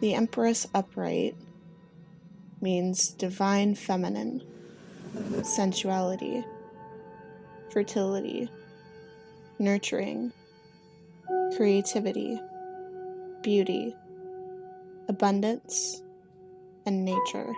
The Empress Upright means divine feminine, sensuality, fertility, nurturing, creativity, beauty, abundance, and nature.